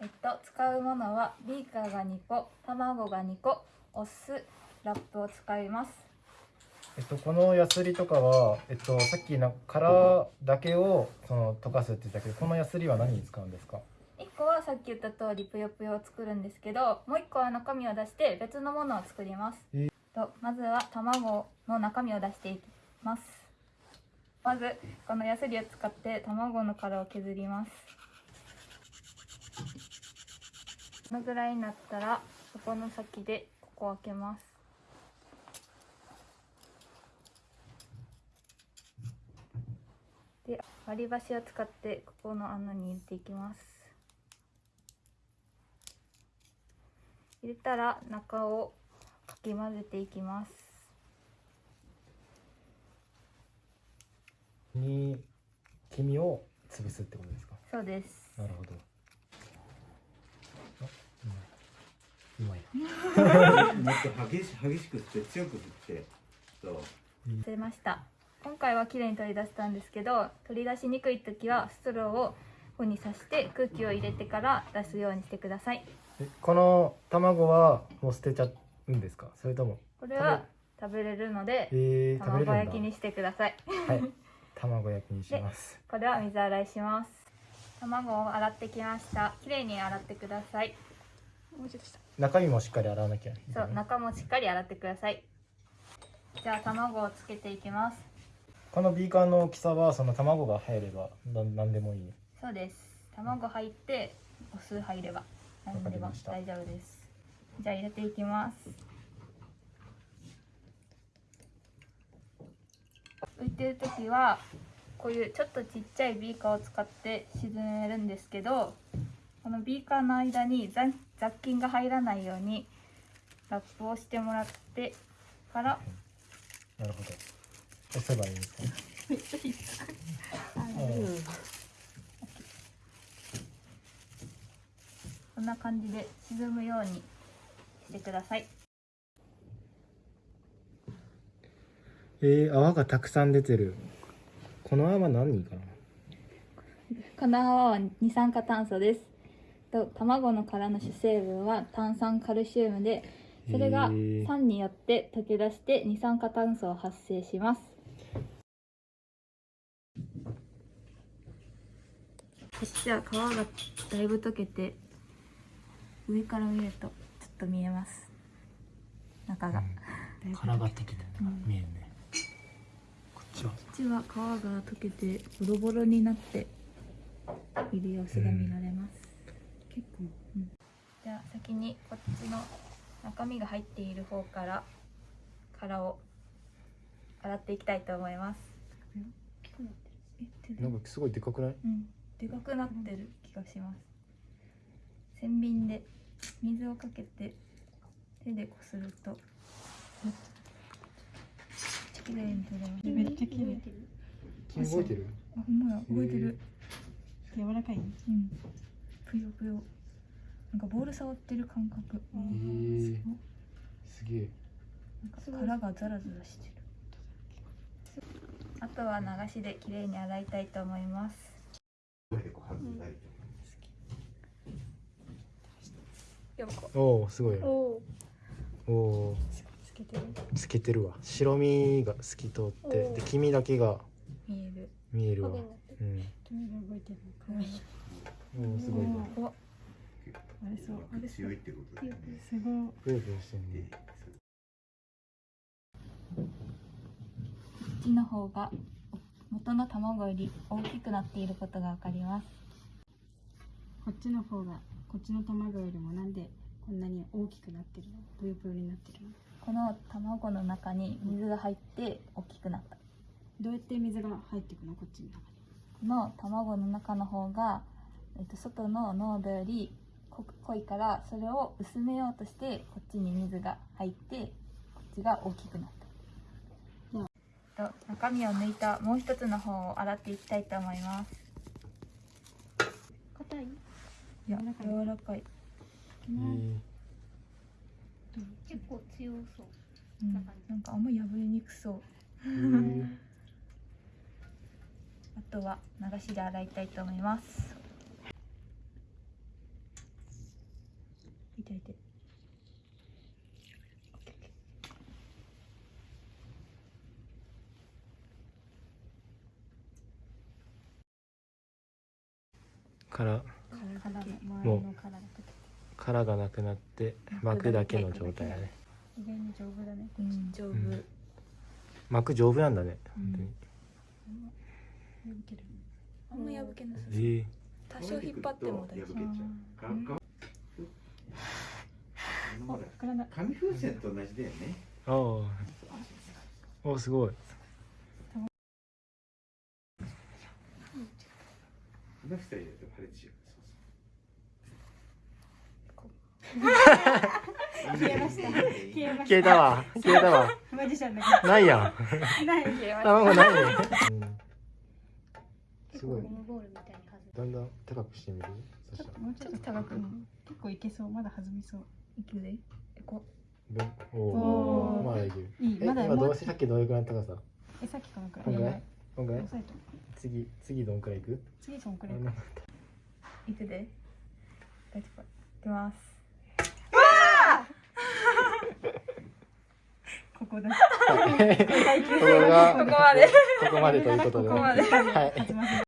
えっと使うものはビーカーが2個卵が2個お酢ラップを使います。えっと、このヤスリとかは、えっと、さっきな殻だけをその溶かすって言ったけどこのヤスリは何に使うんですか？1個はさっき言った通りぷよぷよを作るんですけどもう1個は中身を出して別のものを作ります。えー。とまずは卵の中身を出していきます。まずこのヤスリを使って卵の殻を削りますこのぐらいになったらそこの先でここを開けます。で割り箸を使ってここの穴に入れていきます。入れたら中をかき混ぜていきます。に黄身を潰すってことですか？そうです。なるほど。あうまいうまいもっと激し激しく振って強く振ってそう。釣れました。今回は綺麗に取り出したんですけど取り出しにくい時はストローをここに刺して空気を入れてから出すようにしてください。えこの卵はもう捨てちゃうんですか？それとも？これは食べれるのでえー、卵焼きにしてください。はい。卵焼きにします。これは水洗いします。卵を洗ってきました。綺麗に洗ってください中身もしっかり洗わなきゃ。そう中もしっかり洗ってください。じゃあ卵をつけていきます。このビーカーの大きさはその卵が入ればなんなんでもいい。そうです。卵入ってお酢入れば何でも大丈夫です。じゃあ入れていきます。浮いてる時はこういうちょっとちっちゃいビーカーを使って沈めるんですけどこのビーカーの間に雑雑菌が入らないようにラップをしてもらってからなるほど。押せばいいんですか？こんな感じで沈むようにしてください。えー、泡がたくさん出てる。この泡何かな？この泡は二酸化炭素ですと卵の殻の主成分は炭酸カルシウムでそれが酸によって溶け出して二酸化炭素を発生します。こっちは皮がだいぶ溶けて上から見るとちょっと見えます。中が、殻が溶けてるうん。見えるね。こっちは？こっちは皮が溶けてボロボロになっている様子が見られます、結構、じゃあ先にこっちの中身が入っている方から殻を洗っていきたいと思います。なんかすごいでかくない？うん。でかくなってる気がします。洗瓶で水をかけて手でこすると。綺麗に取れます。めっちゃ綺麗。君動い。てるあほんまや動い。てる、柔らかいうんぷよぷよ。なんかボール触ってる感覚。えー、すげえなんか殻がザラザラしてる。あとは流しで綺麗に洗いたいと思います。結構外れないおおすごい。おおおおつけてる。透けてるわ。白身が透き通ってで黄身だけが見える。見えるわ。うんおおすごいおあれそう。あれ強いってことだよねすごいぷよぷよしてんねこっちの方が元の卵より大きくなっていることがわかりますこっちの方がこっちの卵よりもなんでこんなに大きくなってるのぷよぷよになってるのこの卵の中に水が入って大きくなったどうやって水が入っていくのこっちの中にこの卵の中の方が、えっと、外の濃度より濃いからそれを薄めようとしてこっちに水が入ってこっちが大きくなった。と中身を抜いたもう一つの方を洗っていきたいと思います。硬い？いや柔らかい。柔らかい、えー。結構強そう。うん、なんかあんま破れにくそう。えー あとは流しで洗いたいと思いますて置いて。からもう殻がなくなって膜だけの状態だね、膜丈夫なんだね、あんま破けな、多少引っ張っても大丈夫。紙風船と同じだよね。ああ。おすごい。この二人だと破裂しよう消えました。消えまし消えたわ。消えたわ。たマジシャンだけないやん。どない消えました。卵ないね、うん、すごい。だんだん高くしてみる？そしたらもう。ちょっと高く結構いけそう。まだ弾みそう。いくでえこおおまだいける。いいまだもうどうしてさっきどれくらいの高さ？えさっきこのくらい。こんぐらい？こんぐらい？押さえと次次どんくらいいく？次そんくらいいくで。大丈夫。いきます。ここだ。は いここがここまで。ここまでということでここまで。はい